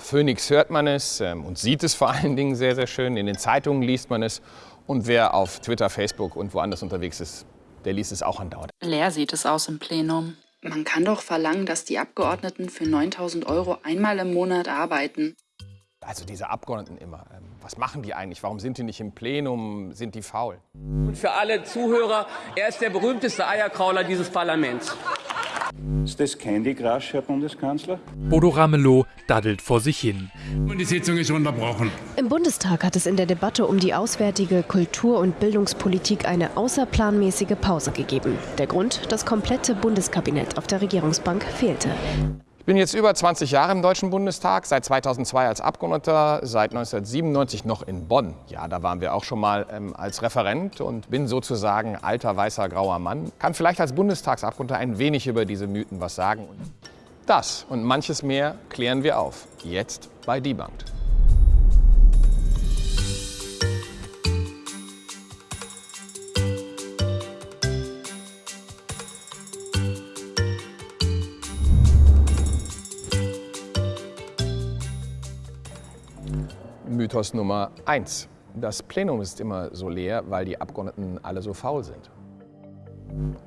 Phoenix hört man es ähm, und sieht es vor allen Dingen sehr, sehr schön. In den Zeitungen liest man es. Und wer auf Twitter, Facebook und woanders unterwegs ist, der liest es auch andauernd. Leer sieht es aus im Plenum. Man kann doch verlangen, dass die Abgeordneten für 9000 Euro einmal im Monat arbeiten. Also diese Abgeordneten immer, ähm, was machen die eigentlich? Warum sind die nicht im Plenum? Sind die faul? Und für alle Zuhörer, er ist der berühmteste Eierkrauler dieses Parlaments. Ist das Candy Crush, Herr Bundeskanzler? Bodo Ramelow daddelt vor sich hin. Und die Sitzung ist unterbrochen. Im Bundestag hat es in der Debatte um die auswärtige Kultur- und Bildungspolitik eine außerplanmäßige Pause gegeben. Der Grund, das komplette Bundeskabinett auf der Regierungsbank fehlte. Ich bin jetzt über 20 Jahre im Deutschen Bundestag, seit 2002 als Abgeordneter, seit 1997 noch in Bonn. Ja, da waren wir auch schon mal ähm, als Referent und bin sozusagen alter, weißer, grauer Mann. Kann vielleicht als Bundestagsabgeordneter ein wenig über diese Mythen was sagen. Das und manches mehr klären wir auf. Jetzt bei Debunked. Mythos Nummer eins: Das Plenum ist immer so leer, weil die Abgeordneten alle so faul sind.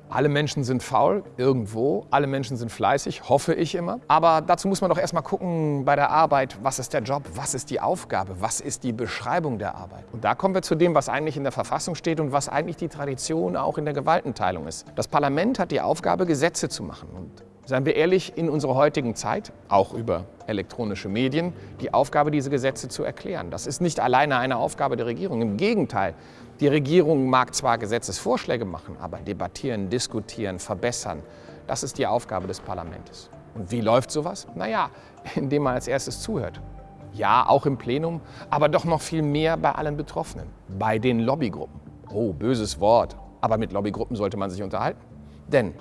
Alle Menschen sind faul, irgendwo. Alle Menschen sind fleißig, hoffe ich immer. Aber dazu muss man doch erst mal gucken bei der Arbeit, was ist der Job, was ist die Aufgabe, was ist die Beschreibung der Arbeit. Und da kommen wir zu dem, was eigentlich in der Verfassung steht und was eigentlich die Tradition auch in der Gewaltenteilung ist. Das Parlament hat die Aufgabe, Gesetze zu machen. Und seien wir ehrlich, in unserer heutigen Zeit, auch über elektronische Medien, die Aufgabe, diese Gesetze zu erklären. Das ist nicht alleine eine Aufgabe der Regierung. Im Gegenteil, die Regierung mag zwar Gesetzesvorschläge machen, aber debattieren, diskutieren, verbessern, das ist die Aufgabe des Parlaments. Und wie läuft sowas? Naja, indem man als erstes zuhört. Ja, auch im Plenum, aber doch noch viel mehr bei allen Betroffenen, bei den Lobbygruppen. Oh, böses Wort, aber mit Lobbygruppen sollte man sich unterhalten. Denn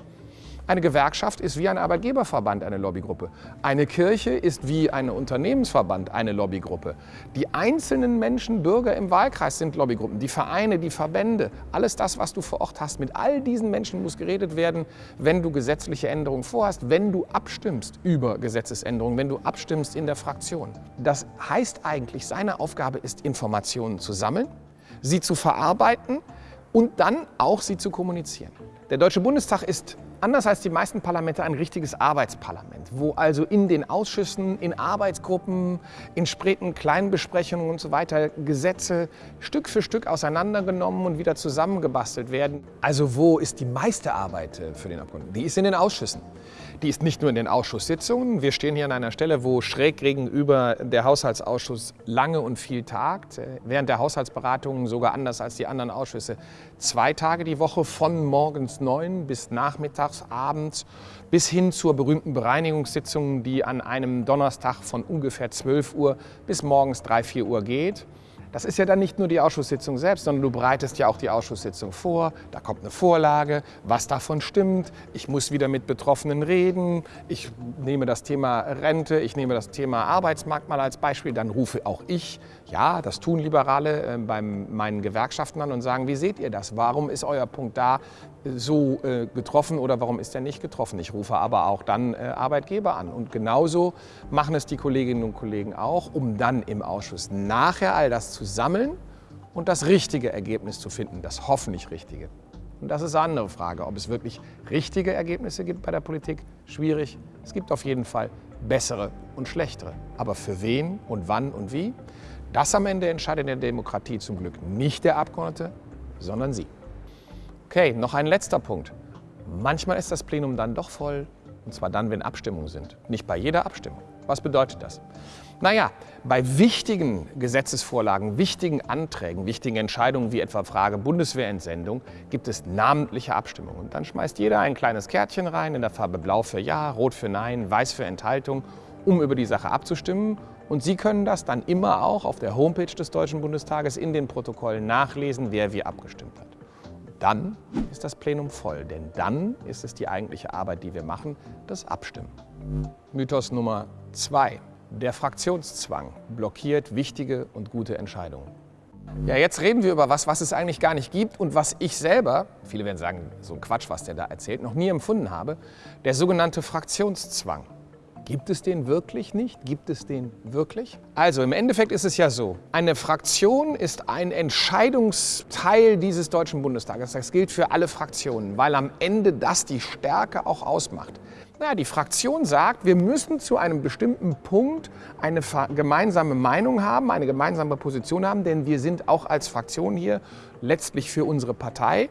eine Gewerkschaft ist wie ein Arbeitgeberverband eine Lobbygruppe. Eine Kirche ist wie ein Unternehmensverband eine Lobbygruppe. Die einzelnen Menschen, Bürger im Wahlkreis sind Lobbygruppen. Die Vereine, die Verbände, alles das, was du vor Ort hast, mit all diesen Menschen muss geredet werden, wenn du gesetzliche Änderungen vorhast, wenn du abstimmst über Gesetzesänderungen, wenn du abstimmst in der Fraktion. Das heißt eigentlich, seine Aufgabe ist, Informationen zu sammeln, sie zu verarbeiten und dann auch sie zu kommunizieren. Der Deutsche Bundestag ist anders als die meisten Parlamente ein richtiges Arbeitsparlament, wo also in den Ausschüssen, in Arbeitsgruppen, in späten Kleinbesprechungen und so weiter Gesetze Stück für Stück auseinandergenommen und wieder zusammengebastelt werden. Also wo ist die meiste Arbeit äh, für den Abgeordneten? Die ist in den Ausschüssen. Die ist nicht nur in den Ausschusssitzungen. Wir stehen hier an einer Stelle, wo schräg gegenüber der Haushaltsausschuss lange und viel tagt. Äh, während der Haushaltsberatungen sogar anders als die anderen Ausschüsse zwei Tage die Woche von morgens neun bis nachmittags, abends bis hin zur berühmten Bereinigungssitzung, die an einem Donnerstag von ungefähr 12 Uhr bis morgens 3, 4 Uhr geht. Das ist ja dann nicht nur die Ausschusssitzung selbst, sondern du bereitest ja auch die Ausschusssitzung vor. Da kommt eine Vorlage, was davon stimmt. Ich muss wieder mit Betroffenen reden. Ich nehme das Thema Rente, ich nehme das Thema Arbeitsmarkt mal als Beispiel. Dann rufe auch ich, ja, das tun Liberale äh, bei meinen Gewerkschaften an und sagen, wie seht ihr das? Warum ist euer Punkt da so äh, getroffen oder warum ist er nicht getroffen? Ich rufe aber auch dann äh, Arbeitgeber an. Und genauso machen es die Kolleginnen und Kollegen auch, um dann im Ausschuss nachher all das zu sammeln und das richtige Ergebnis zu finden, das hoffentlich richtige. Und das ist eine andere Frage, ob es wirklich richtige Ergebnisse gibt bei der Politik. Schwierig. Es gibt auf jeden Fall bessere und schlechtere. Aber für wen und wann und wie? Das am Ende entscheidet in der Demokratie zum Glück nicht der Abgeordnete, sondern Sie. Okay, noch ein letzter Punkt. Manchmal ist das Plenum dann doch voll, und zwar dann, wenn Abstimmungen sind. Nicht bei jeder Abstimmung. Was bedeutet das? Naja, bei wichtigen Gesetzesvorlagen, wichtigen Anträgen, wichtigen Entscheidungen wie etwa Frage Bundeswehrentsendung gibt es namentliche Abstimmungen. Und dann schmeißt jeder ein kleines Kärtchen rein in der Farbe Blau für Ja, Rot für Nein, Weiß für Enthaltung, um über die Sache abzustimmen. Und Sie können das dann immer auch auf der Homepage des Deutschen Bundestages in den Protokollen nachlesen, wer wie abgestimmt hat dann ist das Plenum voll, denn dann ist es die eigentliche Arbeit, die wir machen, das Abstimmen. Mythos Nummer zwei. Der Fraktionszwang blockiert wichtige und gute Entscheidungen. Ja, jetzt reden wir über was, was es eigentlich gar nicht gibt und was ich selber, viele werden sagen, so ein Quatsch, was der da erzählt, noch nie empfunden habe, der sogenannte Fraktionszwang. Gibt es den wirklich nicht? Gibt es den wirklich? Also im Endeffekt ist es ja so, eine Fraktion ist ein Entscheidungsteil dieses Deutschen Bundestages. Das gilt für alle Fraktionen, weil am Ende das die Stärke auch ausmacht. Naja, die Fraktion sagt, wir müssen zu einem bestimmten Punkt eine gemeinsame Meinung haben, eine gemeinsame Position haben, denn wir sind auch als Fraktion hier letztlich für unsere Partei.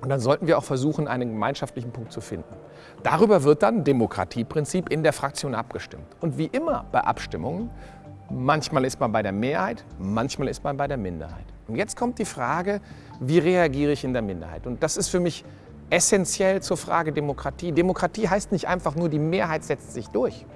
Und dann sollten wir auch versuchen, einen gemeinschaftlichen Punkt zu finden. Darüber wird dann Demokratieprinzip in der Fraktion abgestimmt. Und wie immer bei Abstimmungen, manchmal ist man bei der Mehrheit, manchmal ist man bei der Minderheit. Und jetzt kommt die Frage, wie reagiere ich in der Minderheit? Und das ist für mich essentiell zur Frage Demokratie. Demokratie heißt nicht einfach nur, die Mehrheit setzt sich durch,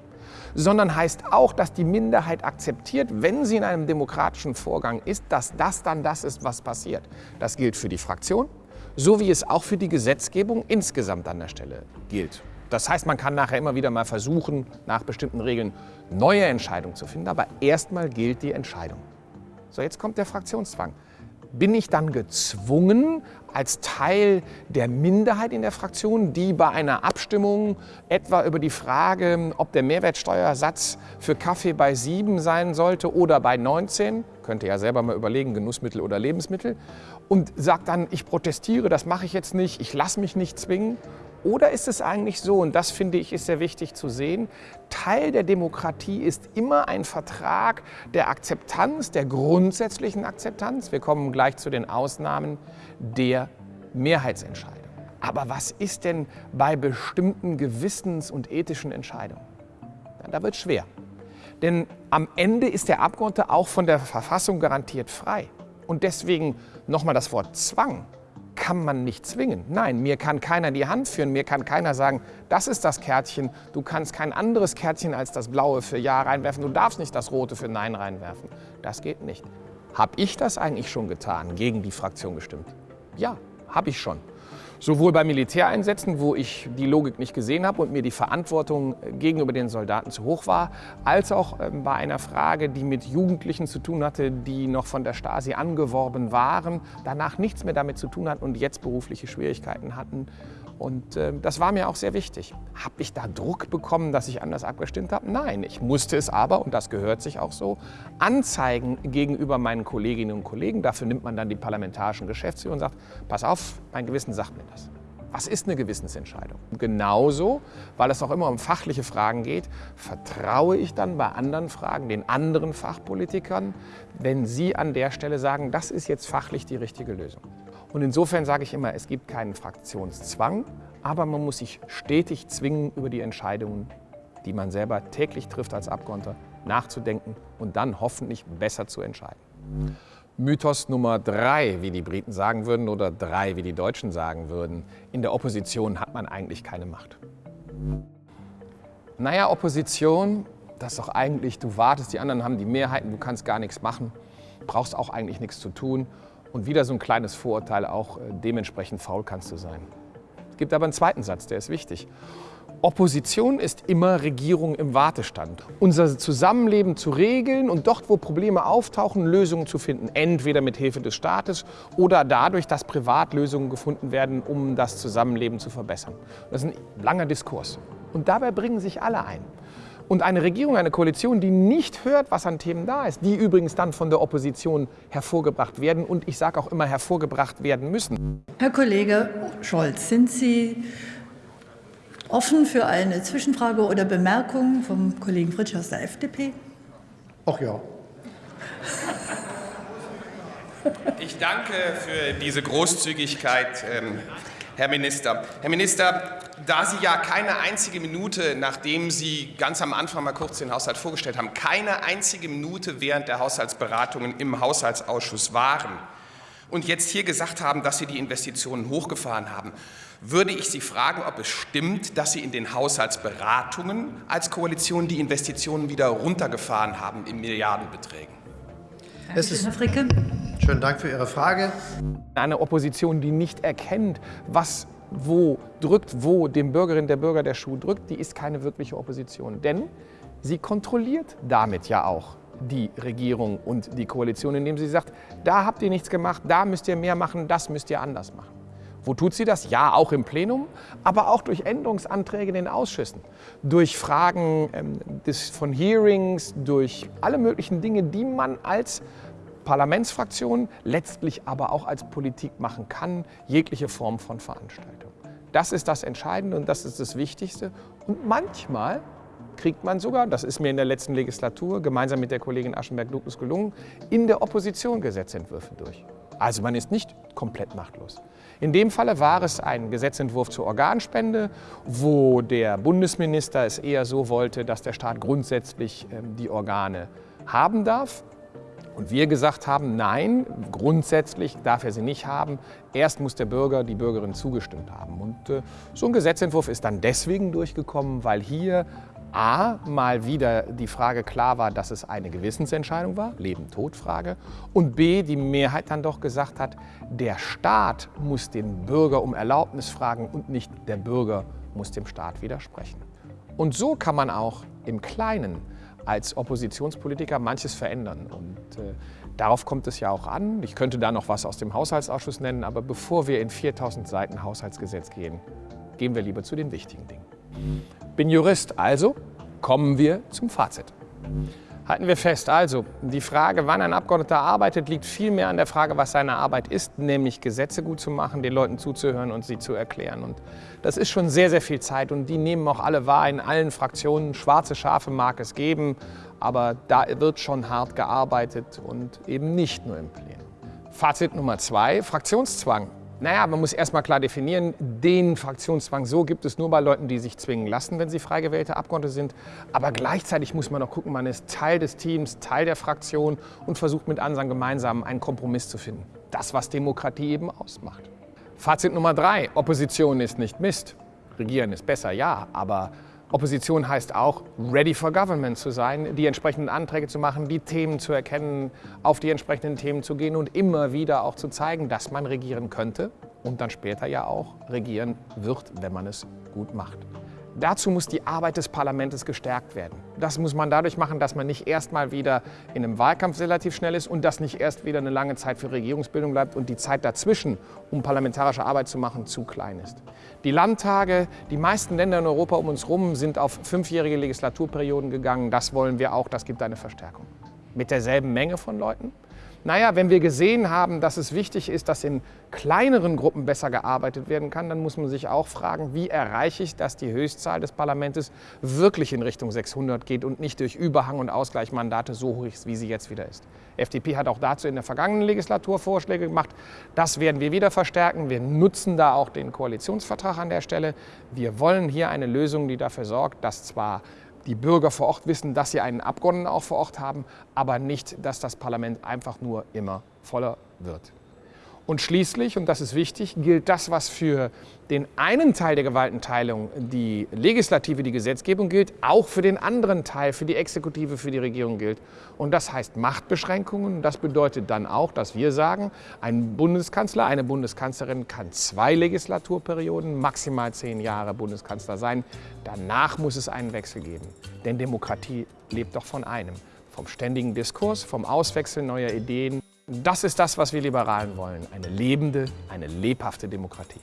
sondern heißt auch, dass die Minderheit akzeptiert, wenn sie in einem demokratischen Vorgang ist, dass das dann das ist, was passiert. Das gilt für die Fraktion, so wie es auch für die Gesetzgebung insgesamt an der Stelle gilt. Das heißt, man kann nachher immer wieder mal versuchen, nach bestimmten Regeln neue Entscheidungen zu finden, aber erstmal gilt die Entscheidung. So, jetzt kommt der Fraktionszwang. Bin ich dann gezwungen, als Teil der Minderheit in der Fraktion, die bei einer Abstimmung etwa über die Frage, ob der Mehrwertsteuersatz für Kaffee bei 7 sein sollte oder bei 19, könnte ja selber mal überlegen, Genussmittel oder Lebensmittel, und sagt dann, ich protestiere, das mache ich jetzt nicht, ich lasse mich nicht zwingen. Oder ist es eigentlich so, und das finde ich ist sehr wichtig zu sehen, Teil der Demokratie ist immer ein Vertrag der Akzeptanz, der grundsätzlichen Akzeptanz. Wir kommen gleich zu den Ausnahmen der Mehrheitsentscheidung. Aber was ist denn bei bestimmten gewissens- und ethischen Entscheidungen? Da wird es schwer. Denn am Ende ist der Abgeordnete auch von der Verfassung garantiert frei. Und deswegen nochmal das Wort Zwang kann man nicht zwingen. Nein, mir kann keiner die Hand führen, mir kann keiner sagen, das ist das Kärtchen, du kannst kein anderes Kärtchen als das blaue für Ja reinwerfen, du darfst nicht das rote für Nein reinwerfen. Das geht nicht. Habe ich das eigentlich schon getan, gegen die Fraktion gestimmt? Ja, habe ich schon. Sowohl bei Militäreinsätzen, wo ich die Logik nicht gesehen habe und mir die Verantwortung gegenüber den Soldaten zu hoch war, als auch ähm, bei einer Frage, die mit Jugendlichen zu tun hatte, die noch von der Stasi angeworben waren, danach nichts mehr damit zu tun hatten und jetzt berufliche Schwierigkeiten hatten und äh, das war mir auch sehr wichtig. Habe ich da Druck bekommen, dass ich anders abgestimmt habe? Nein, ich musste es aber, und das gehört sich auch so, anzeigen gegenüber meinen Kolleginnen und Kollegen. Dafür nimmt man dann die parlamentarischen Geschäftsführer und sagt, pass auf, mein Gewissen sagt mir das. Was ist eine Gewissensentscheidung? Genauso, weil es auch immer um fachliche Fragen geht, vertraue ich dann bei anderen Fragen den anderen Fachpolitikern, wenn sie an der Stelle sagen, das ist jetzt fachlich die richtige Lösung. Und insofern sage ich immer, es gibt keinen Fraktionszwang, aber man muss sich stetig zwingen, über die Entscheidungen, die man selber täglich trifft als Abgeordneter, nachzudenken und dann hoffentlich besser zu entscheiden. Mythos Nummer drei, wie die Briten sagen würden, oder drei, wie die Deutschen sagen würden. In der Opposition hat man eigentlich keine Macht. Naja, Opposition, das ist doch eigentlich, du wartest, die anderen haben die Mehrheiten, du kannst gar nichts machen, brauchst auch eigentlich nichts zu tun. Und wieder so ein kleines Vorurteil, auch äh, dementsprechend faul kannst du sein. Es gibt aber einen zweiten Satz, der ist wichtig. Opposition ist immer Regierung im Wartestand. Unser Zusammenleben zu regeln und dort, wo Probleme auftauchen, Lösungen zu finden. Entweder mit Hilfe des Staates oder dadurch, dass Privatlösungen gefunden werden, um das Zusammenleben zu verbessern. Das ist ein langer Diskurs. Und dabei bringen sich alle ein. Und eine Regierung, eine Koalition, die nicht hört, was an Themen da ist, die übrigens dann von der Opposition hervorgebracht werden und ich sage auch immer hervorgebracht werden müssen. Herr Kollege Scholz, sind Sie offen für eine Zwischenfrage oder Bemerkung vom Kollegen Fritsch aus der FDP? Ach ja. Ich danke für diese Großzügigkeit, ähm, Herr Minister. Herr Minister, da Sie ja keine einzige Minute, nachdem Sie ganz am Anfang mal kurz den Haushalt vorgestellt haben, keine einzige Minute während der Haushaltsberatungen im Haushaltsausschuss waren und jetzt hier gesagt haben, dass Sie die Investitionen hochgefahren haben, würde ich Sie fragen, ob es stimmt, dass Sie in den Haushaltsberatungen als Koalition die Investitionen wieder runtergefahren haben in Milliardenbeträgen. Es ist, Herr Fricke. Schönen Dank für Ihre Frage. Eine Opposition, die nicht erkennt, was wo drückt, wo dem Bürgerinnen der Bürger der Schuh drückt, die ist keine wirkliche Opposition. Denn sie kontrolliert damit ja auch die Regierung und die Koalition, indem sie sagt, da habt ihr nichts gemacht, da müsst ihr mehr machen, das müsst ihr anders machen. Wo tut sie das? Ja, auch im Plenum, aber auch durch Änderungsanträge in den Ausschüssen, durch Fragen ähm, des, von Hearings, durch alle möglichen Dinge, die man als Parlamentsfraktion, letztlich aber auch als Politik machen kann, jegliche Form von Veranstaltung. Das ist das Entscheidende und das ist das Wichtigste. Und manchmal kriegt man sogar, das ist mir in der letzten Legislatur gemeinsam mit der Kollegin Aschenberg-Lukas gelungen, in der Opposition Gesetzentwürfe durch. Also man ist nicht komplett machtlos. In dem Falle war es ein Gesetzentwurf zur Organspende, wo der Bundesminister es eher so wollte, dass der Staat grundsätzlich ähm, die Organe haben darf. Und wir gesagt haben, nein, grundsätzlich darf er sie nicht haben. Erst muss der Bürger, die Bürgerin zugestimmt haben. Und äh, so ein Gesetzentwurf ist dann deswegen durchgekommen, weil hier A, mal wieder die Frage klar war, dass es eine Gewissensentscheidung war, Leben-Tod-Frage, und B, die Mehrheit dann doch gesagt hat, der Staat muss den Bürger um Erlaubnis fragen und nicht der Bürger muss dem Staat widersprechen. Und so kann man auch im Kleinen als Oppositionspolitiker manches verändern. Und äh, darauf kommt es ja auch an. Ich könnte da noch was aus dem Haushaltsausschuss nennen, aber bevor wir in 4000 Seiten Haushaltsgesetz gehen, gehen wir lieber zu den wichtigen Dingen. Bin Jurist, also kommen wir zum Fazit. Halten wir fest, also die Frage, wann ein Abgeordneter arbeitet, liegt vielmehr an der Frage, was seine Arbeit ist, nämlich Gesetze gut zu machen, den Leuten zuzuhören und sie zu erklären. Und das ist schon sehr, sehr viel Zeit und die nehmen auch alle wahr in allen Fraktionen. Schwarze Schafe mag es geben, aber da wird schon hart gearbeitet und eben nicht nur im Plenum. Fazit Nummer zwei, Fraktionszwang. Naja, man muss erstmal klar definieren, den Fraktionszwang so gibt es nur bei Leuten, die sich zwingen lassen, wenn sie frei gewählte Abgeordnete sind. Aber gleichzeitig muss man auch gucken, man ist Teil des Teams, Teil der Fraktion und versucht mit anderen gemeinsam einen Kompromiss zu finden. Das, was Demokratie eben ausmacht. Fazit Nummer drei, Opposition ist nicht Mist. Regieren ist besser, ja, aber Opposition heißt auch, ready for government zu sein, die entsprechenden Anträge zu machen, die Themen zu erkennen, auf die entsprechenden Themen zu gehen und immer wieder auch zu zeigen, dass man regieren könnte und dann später ja auch regieren wird, wenn man es gut macht. Dazu muss die Arbeit des Parlaments gestärkt werden. Das muss man dadurch machen, dass man nicht erst mal wieder in einem Wahlkampf relativ schnell ist und dass nicht erst wieder eine lange Zeit für Regierungsbildung bleibt und die Zeit dazwischen, um parlamentarische Arbeit zu machen, zu klein ist. Die Landtage, die meisten Länder in Europa um uns herum sind auf fünfjährige Legislaturperioden gegangen. Das wollen wir auch, das gibt eine Verstärkung. Mit derselben Menge von Leuten, naja, wenn wir gesehen haben, dass es wichtig ist, dass in kleineren Gruppen besser gearbeitet werden kann, dann muss man sich auch fragen, wie erreiche ich, dass die Höchstzahl des Parlaments wirklich in Richtung 600 geht und nicht durch Überhang- und Ausgleichsmandate so hoch ist, wie sie jetzt wieder ist. FDP hat auch dazu in der vergangenen Legislatur Vorschläge gemacht. Das werden wir wieder verstärken. Wir nutzen da auch den Koalitionsvertrag an der Stelle. Wir wollen hier eine Lösung, die dafür sorgt, dass zwar die Bürger vor Ort wissen, dass sie einen Abgeordneten auch vor Ort haben, aber nicht, dass das Parlament einfach nur immer voller wird. Und schließlich, und das ist wichtig, gilt das, was für den einen Teil der Gewaltenteilung, die Legislative, die Gesetzgebung gilt, auch für den anderen Teil, für die Exekutive, für die Regierung gilt. Und das heißt Machtbeschränkungen. Das bedeutet dann auch, dass wir sagen, ein Bundeskanzler, eine Bundeskanzlerin kann zwei Legislaturperioden, maximal zehn Jahre Bundeskanzler sein. Danach muss es einen Wechsel geben. Denn Demokratie lebt doch von einem. Vom ständigen Diskurs, vom Auswechseln neuer Ideen. Das ist das, was wir Liberalen wollen. Eine lebende, eine lebhafte Demokratie.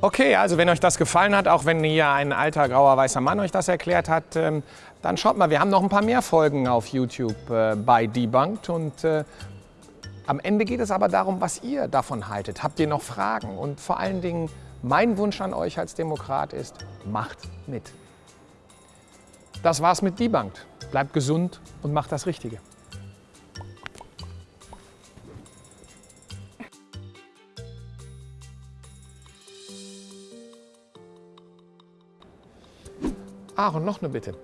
Okay, also wenn euch das gefallen hat, auch wenn hier ein alter grauer weißer Mann euch das erklärt hat, ähm, dann schaut mal, wir haben noch ein paar mehr Folgen auf YouTube äh, bei Debunked und äh, am Ende geht es aber darum, was ihr davon haltet. Habt ihr noch Fragen? Und vor allen Dingen, mein Wunsch an euch als Demokrat ist, macht mit. Das war's mit Debunked. Bleibt gesund und macht das Richtige. Ach, und noch eine Bitte.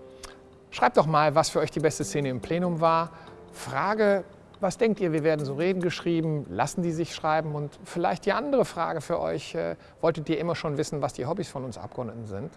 Schreibt doch mal, was für euch die beste Szene im Plenum war. Frage, was denkt ihr, wir werden so Reden geschrieben? Lassen die sich schreiben? Und vielleicht die andere Frage für euch, äh, wolltet ihr immer schon wissen, was die Hobbys von uns Abgeordneten sind?